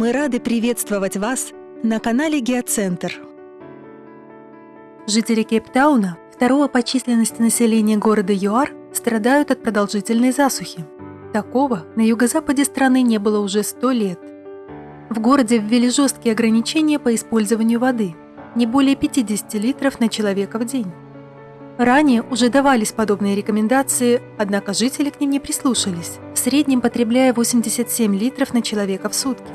Мы рады приветствовать вас на канале Геоцентр. Жители Кейптауна, второго по численности населения города ЮАР, страдают от продолжительной засухи. Такого на юго-западе страны не было уже сто лет. В городе ввели жесткие ограничения по использованию воды – не более 50 литров на человека в день. Ранее уже давались подобные рекомендации, однако жители к ним не прислушались, в среднем потребляя 87 литров на человека в сутки.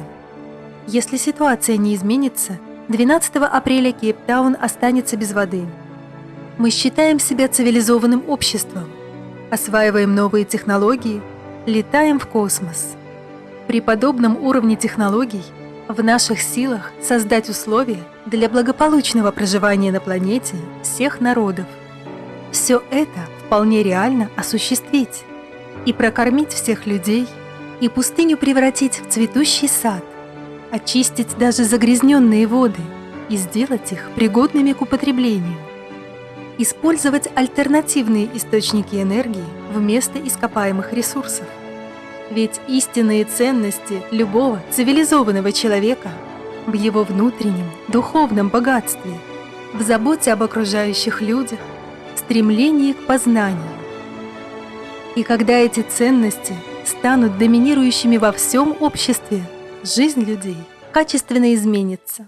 Если ситуация не изменится, 12 апреля Кейптаун останется без воды. Мы считаем себя цивилизованным обществом, осваиваем новые технологии, летаем в космос. При подобном уровне технологий в наших силах создать условия для благополучного проживания на планете всех народов. Все это вполне реально осуществить и прокормить всех людей, и пустыню превратить в цветущий сад, очистить даже загрязненные воды и сделать их пригодными к употреблению. Использовать альтернативные источники энергии вместо ископаемых ресурсов. Ведь истинные ценности любого цивилизованного человека в его внутреннем духовном богатстве, в заботе об окружающих людях, стремлении к познанию. И когда эти ценности станут доминирующими во всем обществе, жизнь людей качественно изменится.